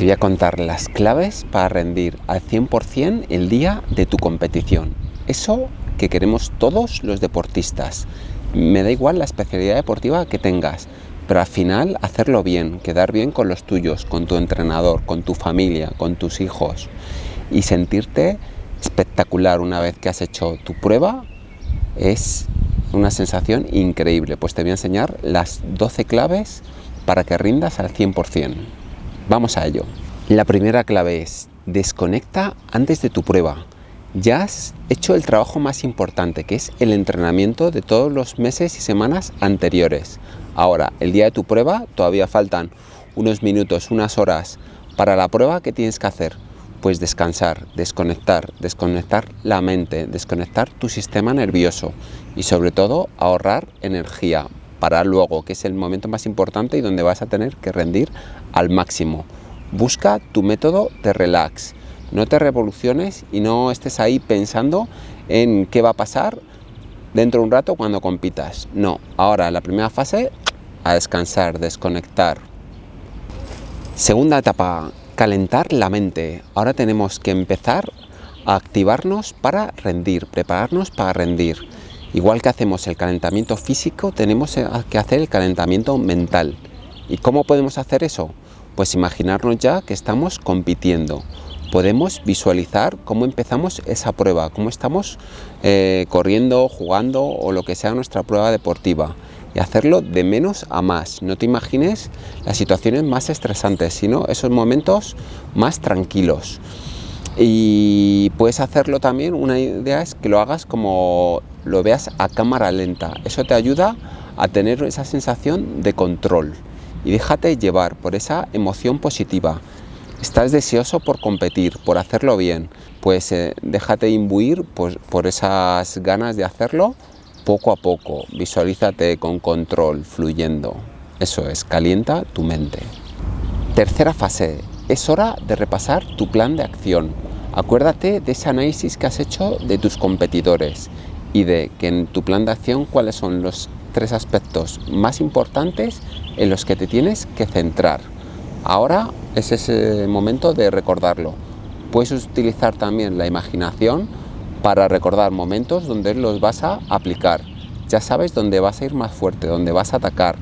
Te voy a contar las claves para rendir al 100% el día de tu competición. Eso que queremos todos los deportistas. Me da igual la especialidad deportiva que tengas, pero al final hacerlo bien, quedar bien con los tuyos, con tu entrenador, con tu familia, con tus hijos y sentirte espectacular una vez que has hecho tu prueba es una sensación increíble. Pues te voy a enseñar las 12 claves para que rindas al 100%. Vamos a ello. La primera clave es desconecta antes de tu prueba. Ya has hecho el trabajo más importante, que es el entrenamiento de todos los meses y semanas anteriores. Ahora, el día de tu prueba, todavía faltan unos minutos, unas horas para la prueba que tienes que hacer. Pues descansar, desconectar, desconectar la mente, desconectar tu sistema nervioso y sobre todo ahorrar energía para luego, que es el momento más importante y donde vas a tener que rendir al máximo. Busca tu método de relax, no te revoluciones y no estés ahí pensando en qué va a pasar dentro de un rato cuando compitas. No, ahora la primera fase, a descansar, desconectar. Segunda etapa, calentar la mente. Ahora tenemos que empezar a activarnos para rendir, prepararnos para rendir. Igual que hacemos el calentamiento físico, tenemos que hacer el calentamiento mental. ¿Y cómo podemos hacer eso? Pues imaginarnos ya que estamos compitiendo. Podemos visualizar cómo empezamos esa prueba, cómo estamos eh, corriendo, jugando o lo que sea nuestra prueba deportiva y hacerlo de menos a más. No te imagines las situaciones más estresantes, sino esos momentos más tranquilos. Y puedes hacerlo también, una idea es que lo hagas como lo veas a cámara lenta. Eso te ayuda a tener esa sensación de control y déjate llevar por esa emoción positiva. Estás deseoso por competir, por hacerlo bien, pues eh, déjate imbuir por, por esas ganas de hacerlo poco a poco. Visualízate con control, fluyendo. Eso es, calienta tu mente. Tercera fase, es hora de repasar tu plan de acción. Acuérdate de ese análisis que has hecho de tus competidores y de que en tu plan de acción cuáles son los tres aspectos más importantes en los que te tienes que centrar. Ahora es ese momento de recordarlo. Puedes utilizar también la imaginación para recordar momentos donde los vas a aplicar. Ya sabes dónde vas a ir más fuerte, dónde vas a atacar,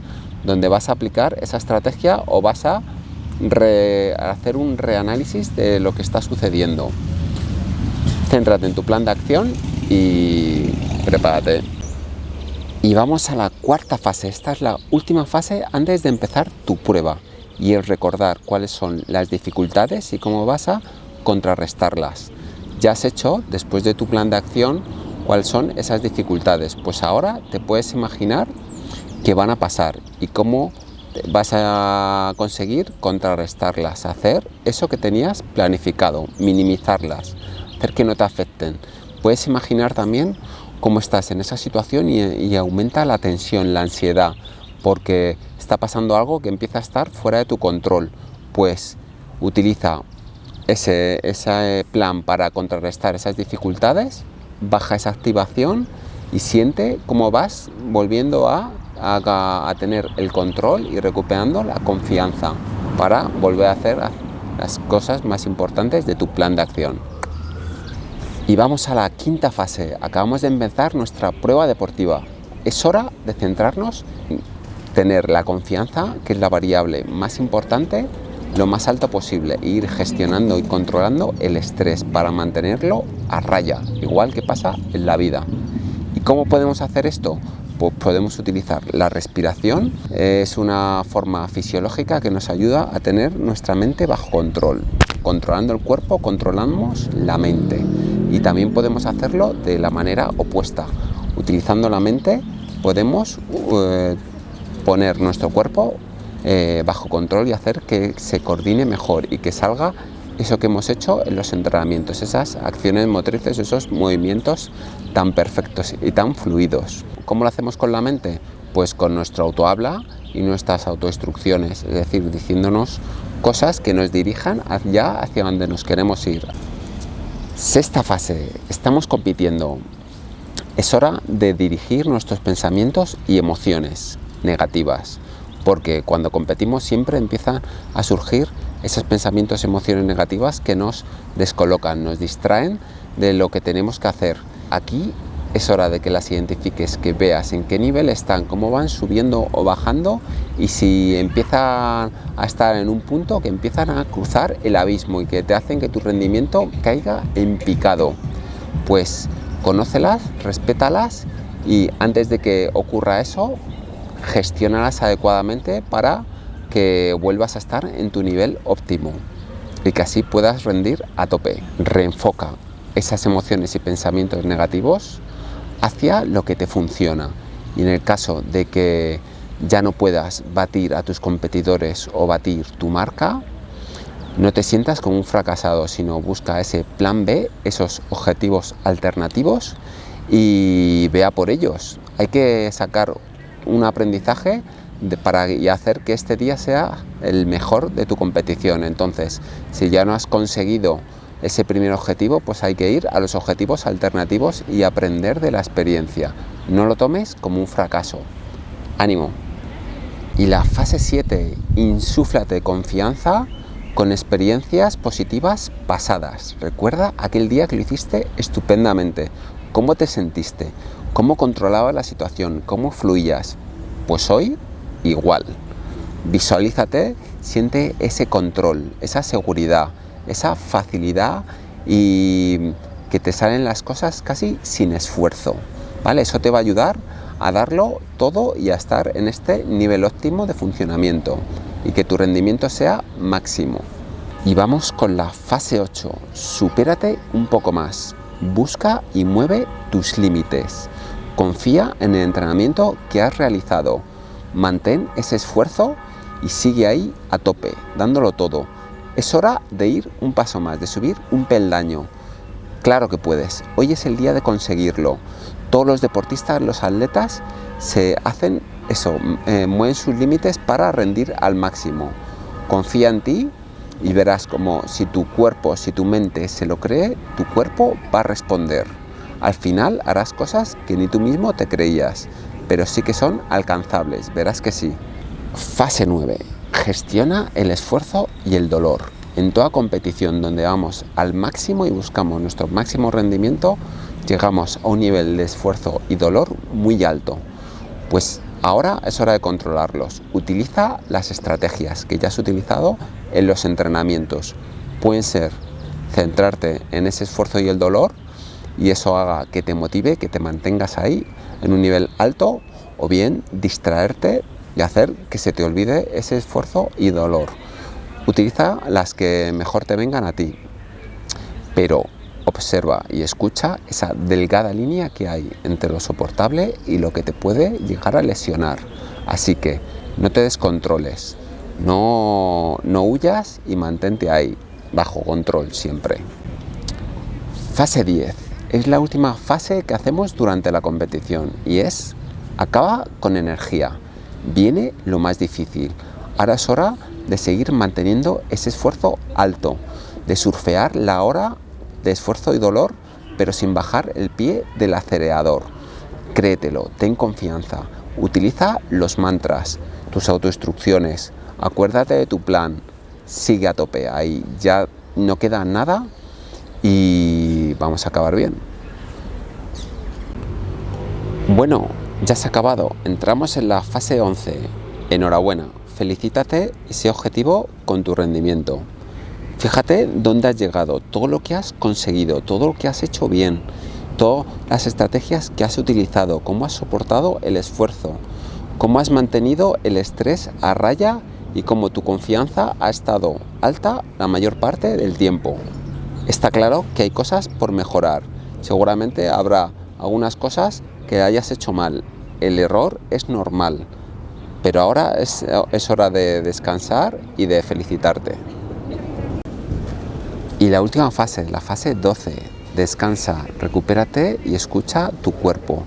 dónde vas a aplicar esa estrategia o vas a hacer un reanálisis de lo que está sucediendo. Céntrate en tu plan de acción y prepárate. Y vamos a la cuarta fase, esta es la última fase antes de empezar tu prueba y es recordar cuáles son las dificultades y cómo vas a contrarrestarlas. Ya has hecho, después de tu plan de acción, cuáles son esas dificultades. Pues ahora te puedes imaginar qué van a pasar y cómo vas a conseguir contrarrestarlas, hacer eso que tenías planificado, minimizarlas, hacer que no te afecten. Puedes imaginar también cómo estás en esa situación y, aumenta la tensión, la ansiedad, porque está pasando algo que empieza a estar fuera de tu control. Pues utiliza ese, plan para contrarrestar esas dificultades, baja esa activación y siente cómo vas volviendo a, a, a, tener el control y recuperando la confianza para volver a hacer las cosas más importantes de tu plan de acción. Y vamos a la quinta fase. Acabamos de empezar nuestra prueba deportiva. Es hora de centrarnos en tener la confianza, que es la variable más importante, lo más alto posible e ir gestionando y controlando el estrés para mantenerlo a raya, igual que pasa en la vida. ¿Y cómo podemos hacer esto? Pues podemos utilizar la respiración, es una forma fisiológica que nos ayuda a tener nuestra mente bajo control. Controlando el cuerpo, controlamos la mente y también podemos hacerlo de la manera opuesta. Utilizando la mente podemos eh, poner nuestro cuerpo eh, bajo control y hacer que se coordine mejor y que salga eso que hemos hecho en los entrenamientos, esas acciones motrices, esos movimientos tan perfectos y tan fluidos. ¿Cómo lo hacemos con la mente? Pues con nuestro autohabla y nuestras autoinstrucciones, es decir, diciéndonos cosas que nos dirijan ya hacia donde nos queremos ir. Sexta fase, estamos compitiendo. Es hora de dirigir nuestros pensamientos y emociones negativas, porque cuando competimos siempre empiezan a surgir esos pensamientos, emociones negativas que nos descolocan, nos distraen de lo que tenemos que hacer. Aquí es hora de que las identifiques, que veas en qué nivel están, cómo van subiendo o bajando y si empiezan a estar en un punto que empiezan a cruzar el abismo y que te hacen que tu rendimiento caiga en picado. Pues conócelas, respétalas y antes de que ocurra eso, gestionalas adecuadamente para que vuelvas a estar en tu nivel óptimo y que así puedas rendir a tope. Reenfoca esas emociones y pensamientos negativos hacia lo que te funciona. Y en el caso de que ya no puedas batir a tus competidores o batir tu marca, no te sientas como un fracasado, sino busca ese plan B, esos objetivos alternativos y vea por ellos. Hay que sacar un aprendizaje para y hacer que este día sea el mejor de tu competición. Entonces, si ya no has conseguido ese primer objetivo, pues hay que ir a los objetivos alternativos y aprender de la experiencia. No lo tomes como un fracaso. Ánimo. Y la fase 7, insúflate confianza con experiencias positivas pasadas. Recuerda aquel día que lo hiciste estupendamente. ¿Cómo te sentiste? ¿Cómo controlabas la situación? ¿Cómo fluías? Pues hoy igual. Visualízate, siente ese control, esa seguridad, esa facilidad y que te salen las cosas casi sin esfuerzo. ¿vale? Eso te va a ayudar a darlo todo y a estar en este nivel óptimo de funcionamiento y que tu rendimiento sea máximo. Y vamos con la fase 8. Supérate un poco más. Busca y mueve tus límites. Confía en el entrenamiento que has realizado. Mantén ese esfuerzo y sigue ahí a tope, dándolo todo es hora de ir un paso más, de subir un peldaño. Claro que puedes, hoy es el día de conseguirlo. Todos los deportistas, los atletas, se hacen eso, eh, mueven sus límites para rendir al máximo. Confía en ti y verás como si tu cuerpo, si tu mente se lo cree, tu cuerpo va a responder. Al final harás cosas que ni tú mismo te creías, pero sí que son alcanzables, verás que sí. Fase 9 gestiona el esfuerzo y el dolor. En toda competición donde vamos al máximo y buscamos nuestro máximo rendimiento, llegamos a un nivel de esfuerzo y dolor muy alto. Pues ahora es hora de controlarlos. Utiliza las estrategias que ya has utilizado en los entrenamientos. Pueden ser centrarte en ese esfuerzo y el dolor y eso haga que te motive, que te mantengas ahí en un nivel alto o bien distraerte y hacer que se te olvide ese esfuerzo y dolor. Utiliza las que mejor te vengan a ti, pero observa y escucha esa delgada línea que hay entre lo soportable y lo que te puede llegar a lesionar. Así que no te descontroles, no, no huyas y mantente ahí, bajo control siempre. Fase 10. Es la última fase que hacemos durante la competición y es acaba con energía viene lo más difícil. Ahora es hora de seguir manteniendo ese esfuerzo alto, de surfear la hora de esfuerzo y dolor, pero sin bajar el pie del acelerador. Créetelo, ten confianza, utiliza los mantras, tus autoinstrucciones, acuérdate de tu plan, sigue a tope, ahí ya no queda nada y vamos a acabar bien. Bueno, ya se ha acabado, entramos en la fase 11. Enhorabuena, felicítate ese objetivo con tu rendimiento. Fíjate dónde has llegado, todo lo que has conseguido, todo lo que has hecho bien, todas las estrategias que has utilizado, cómo has soportado el esfuerzo, cómo has mantenido el estrés a raya y cómo tu confianza ha estado alta la mayor parte del tiempo. Está claro que hay cosas por mejorar. Seguramente habrá algunas cosas que hayas hecho mal. El error es normal, pero ahora es, hora de descansar y de felicitarte. Y la última fase, la fase 12, descansa, recupérate y escucha tu cuerpo.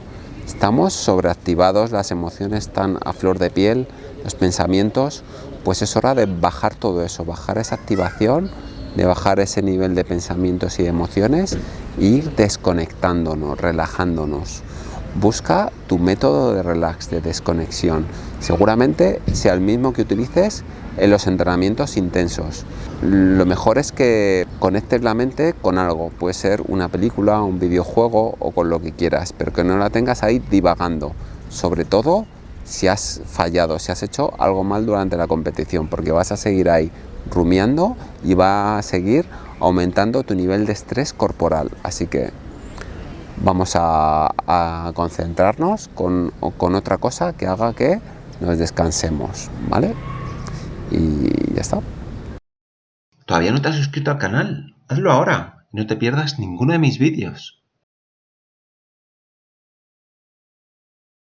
Estamos sobreactivados, las emociones están a flor de piel, los pensamientos, pues es hora de bajar todo eso, bajar esa activación, de bajar ese nivel de pensamientos y emociones e ir desconectándonos, relajándonos busca tu método de relax, de desconexión. Seguramente sea el mismo que utilices en los entrenamientos intensos. Lo mejor es que conectes la mente con algo, puede ser una película, un videojuego o con lo que quieras, pero que no la tengas ahí divagando, sobre todo si has fallado, si has hecho algo mal durante la competición, porque vas a seguir ahí rumiando y va a seguir aumentando tu nivel de estrés corporal. Así que vamos a, concentrarnos con, con, otra cosa que haga que nos descansemos, ¿vale? Y ya está. ¿Todavía no te has suscrito al canal? Hazlo ahora y no te pierdas ninguno de mis vídeos.